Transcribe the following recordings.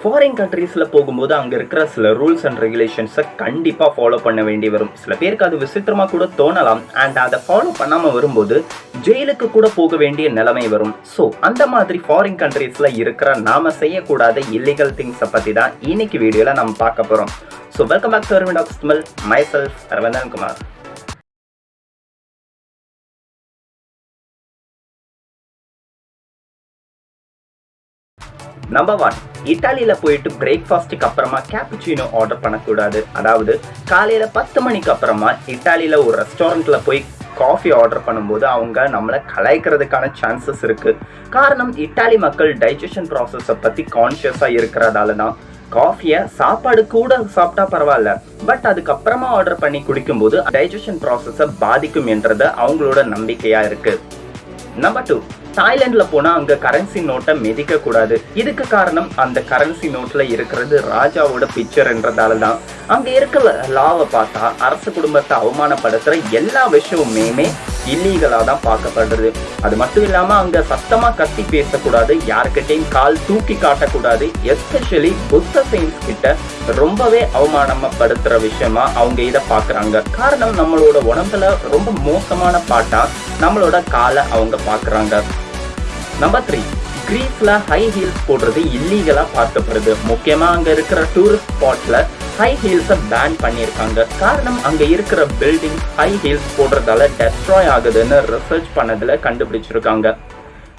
Foreign கண்ட்ரீஸில் போகும்போது அங்கே இருக்கிற சில ரூல்ஸ் அண்ட் ரெகுலேஷன்ஸை கண்டிப்பாக ஃபாலோ பண்ண வேண்டி வரும். சில பேருக்கு அது விசித்திரமாக கூட தோணலாம். அண்ட் அதை ஃபாலோ பண்ணாமல் வரும்போது ஜெயிலுக்கு கூட போக வேண்டிய நிலைமை வரும். ஸோ அந்த மாதிரி ஃபாரின் கண்ட்ரீஸில் இருக்கிற நாம செய்யக்கூடாத இல்லீகல் திங்ஸை பற்றி தான் இன்னைக்கு வீடியோவில் நம்ம பார்க்க போகிறோம் so welcome back to Aravind smell myself Aravindan Kumar number one இட்டாலியில் போயிட்டு பிரேக்ஃபாஸ்ட்டுக்கு அப்புறமா கேப்புச்சினோ ஆர்டர் பண்ணக்கூடாது. அதாவது காலையில் பத்து மணிக்கு அப்புறமா இட்டாலியில் ஒரு ரெஸ்டாரண்ட்டில் போய் காஃபி ஆர்டர் பண்ணும்போது அவங்க நம்மளை கலாய்க்கிறதுக்கான சான்சஸ் இருக்குது காரணம் இட்டாலி மக்கள் டைஜஷன் ப்ராசஸை பற்றி கான்ஷியஸாக இருக்கிறதால தான் காஃபியை சாப்பாடு கூட சாப்பிட்டா பரவாயில்ல. பட் அதுக்கப்புறமா ஆர்டர் பண்ணி குடிக்கும்போது டைஜஷன் ப்ராசஸை பாதிக்கும் என்றது அவங்களோட நம்பிக்கையாக இருக்குது நம்பர் டூ தாய்லாந்துல போனா அங்க கரன்சி நோட்டை மிதிக்க கூடாது. இதுக்கு காரணம் அந்த கரன்சி நோட்ல இருக்கிறது ராஜாவோட பிக்சர்ன்றதால தான் அங்க இருக்கிற லாவை பார்த்தா அரச குடும்பத்தை அவமானப்படுத்துற எல்லா விஷயமுமே இல்லீகலா தான் பார்க்கப்படுறது. அது மட்டும் இல்லாம அங்க சத்தமா கத்தி பேசக்கூடாது யாருக்கிட்டையும் கால் தூக்கி காட்டக்கூடாது எஸ்பெஷலி புத்த சயின்ஸ் கிட்ட ரொம்பவே அவமானப்படுத்துற விஷயமா அவங்க இதை பாக்குறாங்க காரணம் நம்மளோட உடம்புல ரொம்ப மோசமான பாட்டா நம்மளோட காலை அவங்க பாக்குறாங்க நம்பர் த்ரீ கிரீஸ்ல ஹை ஹீல்ஸ் போடுறது இல்லீகலா பார்க்கப்படுது. முக்கியமா அங்க இருக்கிற டூரிஸ்ட் ஸ்பாட்ல ஹை ஹீல்ஸை பேன் பண்ணியிருக்காங்க. காரணம் அங்க இருக்கிற பில்டிங் ஹை ஹீல்ஸ் போடுறதால டெஸ்ட்ராய் ஆகுதுன்னு ரிசர்ச் பண்ணதுல கண்டுபிடிச்சிருக்காங்க.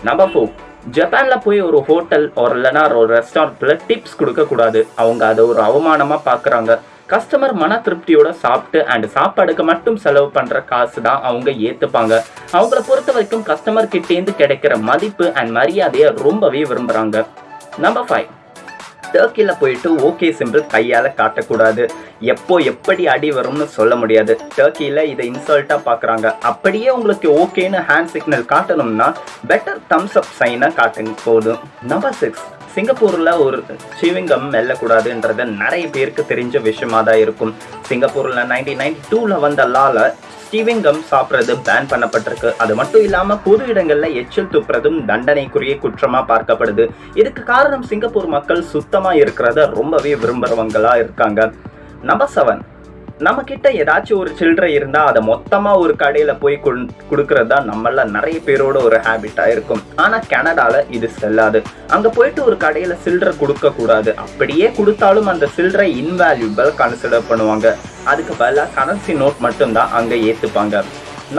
நம்பர் ஃபோர் ஜப்பான்ல போய் ஒரு ஹோட்டல் ஒரு இல்லைனா ஒரு ரெஸ்டாரண்ட்ல டிப்ஸ் கொடுக்க கூடாது அவங்க அதை ஒரு அவமானமா பாக்குறாங்க கஸ்டமர் மன திருப்தியோட சாப்பிட்டு அண்ட் சாப்பாடுக்கு மட்டும் செலவு பண்ற காசு தான் அவங்க ஏத்துப்பாங்க. அவங்கள பொறுத்த வரைக்கும் கஸ்டமர் கிட்டேருந்து கிடைக்கிற மதிப்பு அண்ட் மரியாதையை ரொம்பவே விரும்புறாங்க. நம்பர் ஃபைவ் டர்க்கியில் போயிட்டு ஓகே சிம்பிள் கையால் காட்டக்கூடாது. எப்போ எப்படி அடி வரும்னு சொல்ல முடியாது. டர்க்கியில் இதை இன்சல்ட்டாக பார்க்குறாங்க அப்படியே உங்களுக்கு ஓகேன்னு ஹேண்ட் சிக்னல் காட்டணும்னா பெட்டர் தம்ஸ் அப் சைனை காட்டுங்க போதும். நம்பர் சிக்ஸ் சிங்கப்பூரில் ஒரு சிவிங்கம் மெல்லக்கூடாதுன்றது நிறைய பேருக்கு தெரிஞ்ச விஷயமா தான் இருக்கும். சிங்கப்பூரில் நைன்டீன் நைன்டி டூவில் வந்த லால ஸ்டீவிங்கம் சாப்பிட்றது பேன் பண்ணப்பட்டிருக்கு. அது மட்டும் இல்லாமல் பொது இடங்களில் எச்சில் துப்புறதும் தண்டனைக்குரிய குற்றமாக பார்க்கப்படுது. இதுக்கு காரணம் சிங்கப்பூர் மக்கள் சுத்தமாக இருக்கிறத ரொம்பவே விரும்புகிறவங்களா இருக்காங்க. நம்பர் செவன் நம்ம கிட்ட ஏதாச்சும் ஒரு சில்லறை இருந்தா அதை மொத்தமா ஒரு கடையில போய் கொடுக்கறது தான் நம்மள நிறைய பேரோட ஒரு ஹேபிட்டா இருக்கும். ஆனா கனடால இது செல்லாது. அங்க போயிட்டு ஒரு கடையில சில்லறை கொடுக்க கூடாது. அப்படியே கொடுத்தாலும் அந்த சில்லறை இன்வேல்யூபிள் கன்சிடர் பண்ணுவாங்க. அதுக்கு பதிலாக கரன்சி நோட் மட்டும்தான் அங்க ஏத்துப்பாங்க.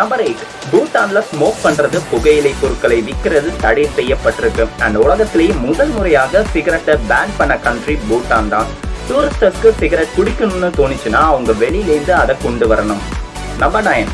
நம்பர் எயிட் பூட்டான்ல ஸ்மோக் பண்றது புகையிலை பொருட்களை விற்கிறது தடை செய்யப்பட்டிருக்கு. அந்த உலகத்திலேயே முதல் முறையாக சிகரெட்டை பேன் பண்ண கண்ட்ரி பூட்டான் தான். டூரிஸ்டர்ஸ்க்கு சிகரெட் குடிக்கணும்னு தோணுச்சுன்னா அவங்க வெளியிலேருந்து அதை கொண்டு வரணும். நம்பர் நைன்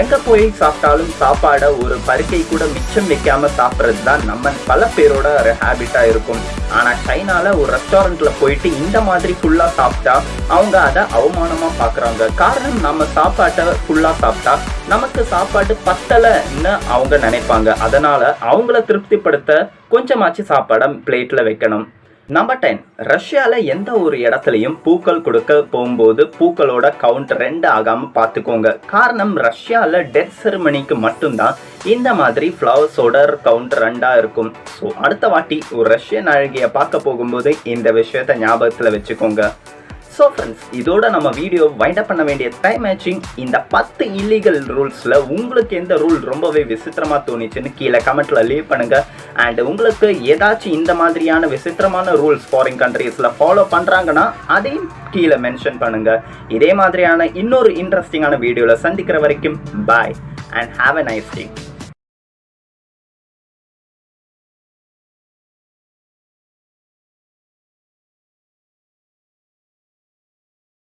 எங்க போய் சாப்பிட்டாலும் சாப்பாடை ஒரு பருக்கை கூட மிச்சம் வைக்காம சாப்பிட்றது தான் நம்ம பல பேரோட ஒரு ஹேபிட்டா இருக்கும். ஆனா சைனால ஒரு ரெஸ்டாரண்ட்ல போயிட்டு இந்த மாதிரி ஃபுல்லா சாப்பிட்டா அவங்க அதை அவமானமா பாக்குறாங்க. காரணம் நம்ம சாப்பாட்டை ஃபுல்லா சாப்பிட்டா நமக்கு சாப்பாடு பத்தலைன்னு அவங்க நினைப்பாங்க. அதனால அவங்கள திருப்திப்படுத்த கொஞ்சமாச்சு சாப்பாடை பிளேட்ல வைக்கணும். நம்பர் டென் ரஷ்யாவில் எந்த ஒரு இடத்துலையும் பூக்கள் கொடுக்க போகும்போது பூக்களோட கவுண்ட் ரெண்டு ஆகாமல் பார்த்துக்கோங்க. காரணம் ரஷ்யாவில் டெத் செரமனிக்கு மட்டும்தான் இந்த மாதிரி ஃப்ளவர்ஸோட கவுண்ட் ரெண்டாக இருக்கும். ஸோ அடுத்த வாட்டி ஒரு ரஷ்யன் அழகியை பார்க்க போகும்போது இந்த விஷயத்த ஞாபகத்தில் வச்சுக்கோங்க. ஸோ ஃப்ரெண்ட்ஸ் இதோட நம்ம வீடியோ வைண்ட் அப் பண்ண வேண்டிய டைம் மேட்சிங் இந்த பத்து இல்லீகல் ரூல்ஸில் உங்களுக்கு எந்த ரூல் ரொம்பவே விசித்திரமாக தோணுச்சுன்னு கீழே கமெண்ட்டில் லீவ் பண்ணுங்கள் அண்ட் உங்களுக்கு ஏதாச்சும் இந்த மாதிரியான விசித்திரமான ரூல்ஸ் ஃபாரின் கண்ட்ரீஸில் ஃபாலோ பண்ணுறாங்கன்னா அதையும் கீழே மென்ஷன் பண்ணுங்கள் இதே மாதிரியான இன்னொரு இன்ட்ரெஸ்டிங்கான வீடியோவில் சந்திக்கிற வரைக்கும் bye and have a nice day